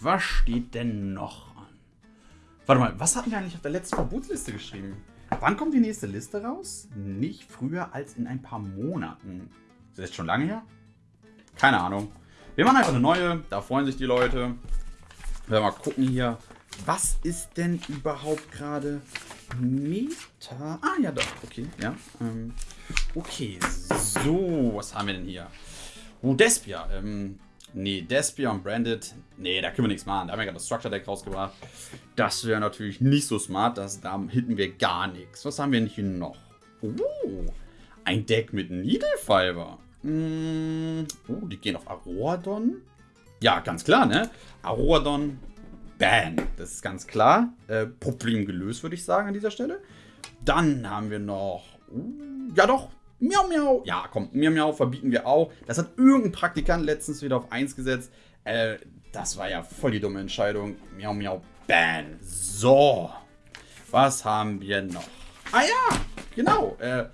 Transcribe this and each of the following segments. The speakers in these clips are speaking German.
was steht denn noch an? Warte mal, was hatten wir eigentlich auf der letzten Verbotsliste geschrieben? Wann kommt die nächste Liste raus? Nicht früher als in ein paar Monaten. Ist das jetzt schon lange her? Keine Ahnung. Wir machen einfach eine neue, da freuen sich die Leute. Wir mal gucken hier, was ist denn überhaupt gerade Meta? Ah ja, doch, okay, ja. Ähm, okay, so, was haben wir denn hier? Oh, Despia. Ähm, nee, Despia und Branded. Nee, da können wir nichts machen. Da haben wir gerade das Structure Deck rausgebracht. Das wäre natürlich nicht so smart. Das, da hitten wir gar nichts. Was haben wir denn hier noch? Oh, ein Deck mit Needle Fiber. Mm, oh, die gehen auf Aroadon. Ja, ganz klar, ne? Aroadon, Ban. Das ist ganz klar. Äh, Problem gelöst, würde ich sagen, an dieser Stelle. Dann haben wir noch... Uh, ja doch, Miau, miau. Ja, komm, miau, miau verbieten wir auch. Das hat irgendein Praktikant letztens wieder auf 1 gesetzt. Äh, das war ja voll die dumme Entscheidung. Miau, miau, ban. So. Was haben wir noch? Ah ja, genau. Äh,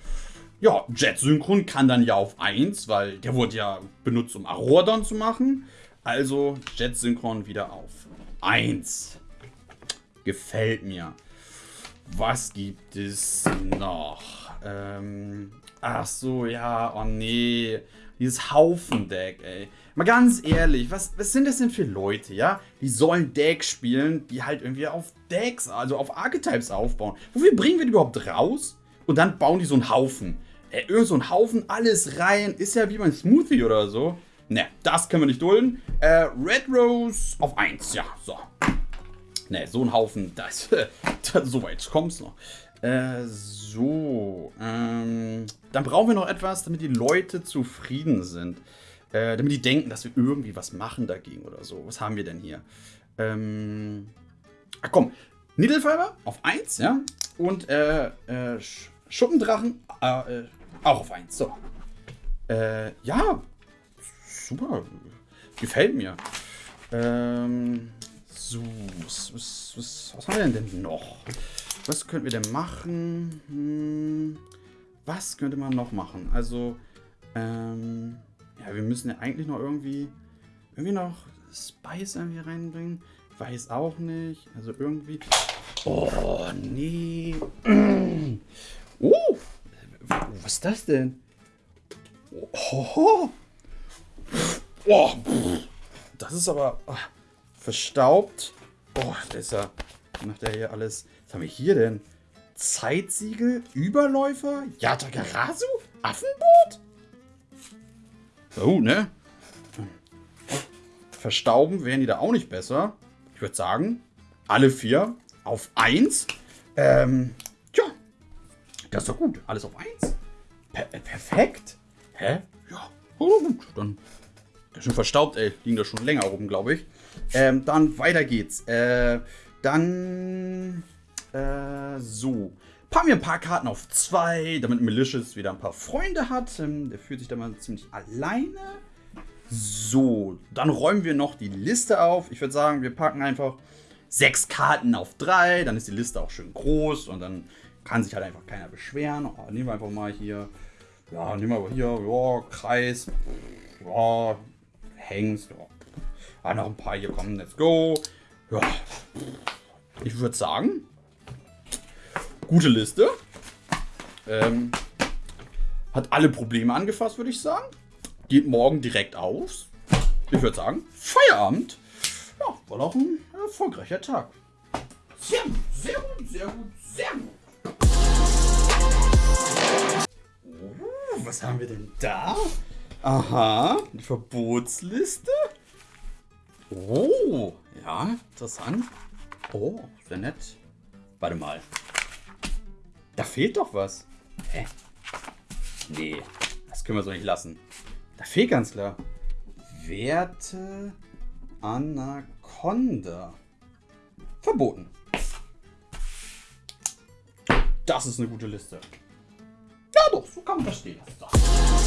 ja, Jet Synchron kann dann ja auf 1, weil der wurde ja benutzt, um Arodon zu machen. Also Jet Synchron wieder auf 1. Gefällt mir. Was gibt es noch? Ähm, ach so, ja, oh nee. Dieses Haufendeck, ey. Mal ganz ehrlich, was, was sind das denn für Leute, ja? Die sollen Deck spielen, die halt irgendwie auf Decks, also auf Archetypes aufbauen. Wofür bringen wir die überhaupt raus? Und dann bauen die so einen Haufen. Ey, irgend so ein Haufen, alles rein. Ist ja wie beim Smoothie oder so. Ne, das können wir nicht dulden. Äh, Red Rose auf 1, ja, so. Ne, so ein Haufen, das, so weit kommt's noch. Äh, so. Ähm, dann brauchen wir noch etwas, damit die Leute zufrieden sind. Äh, damit die denken, dass wir irgendwie was machen dagegen oder so. Was haben wir denn hier? Ähm, ach komm, Needlefiber auf 1, ja. Und äh, äh, Schuppendrachen äh, äh, auch auf 1. So. Äh, ja. Super. Gefällt mir. Ähm, so, was, was, was, haben wir denn noch? Was könnten wir denn machen? Hm, was könnte man noch machen? Also, ähm, ja, wir müssen ja eigentlich noch irgendwie, irgendwie noch Spice irgendwie reinbringen. Weiß auch nicht. Also irgendwie. Oh, nee. Oh, was ist das denn? Oh, oh. Das ist aber oh, verstaubt. Oh, das ist ja. Macht er hier alles haben wir hier denn? Zeitsiegel, Überläufer, Yatagarasu, Affenboot? Oh, ne? Verstauben wären die da auch nicht besser. Ich würde sagen, alle vier auf 1. Ähm, ja, das ist doch gut. Alles auf 1. Per perfekt. Hä? Ja, oh, gut. Dann, ist schon verstaubt, ey. Liegen da schon länger rum, glaube ich. Ähm, dann weiter geht's. Äh, dann äh, so. Packen wir ein paar Karten auf zwei, damit Malicious wieder ein paar Freunde hat. Ähm, der fühlt sich da mal ziemlich alleine. So, dann räumen wir noch die Liste auf. Ich würde sagen, wir packen einfach sechs Karten auf drei. Dann ist die Liste auch schön groß und dann kann sich halt einfach keiner beschweren. Oh, nehmen wir einfach mal hier, ja, nehmen wir hier, ja, Kreis, ja, Hengst, ja. Ah, noch ein paar hier kommen, let's go. Ja, ich würde sagen, Gute Liste. Ähm, hat alle Probleme angefasst, würde ich sagen. Geht morgen direkt aus. Ich würde sagen, Feierabend. Ja, war auch ein erfolgreicher Tag. Sehr gut, sehr gut, sehr gut, sehr gut. Oh, was haben wir denn da? Aha, die Verbotsliste. Oh, ja, interessant. Oh, sehr nett. Warte mal. Da fehlt doch was. Hä? Nee, das können wir so nicht lassen. Da fehlt ganz klar. Werte Anaconda. Verboten. Das ist eine gute Liste. Ja doch, so kann man das stehen lassen.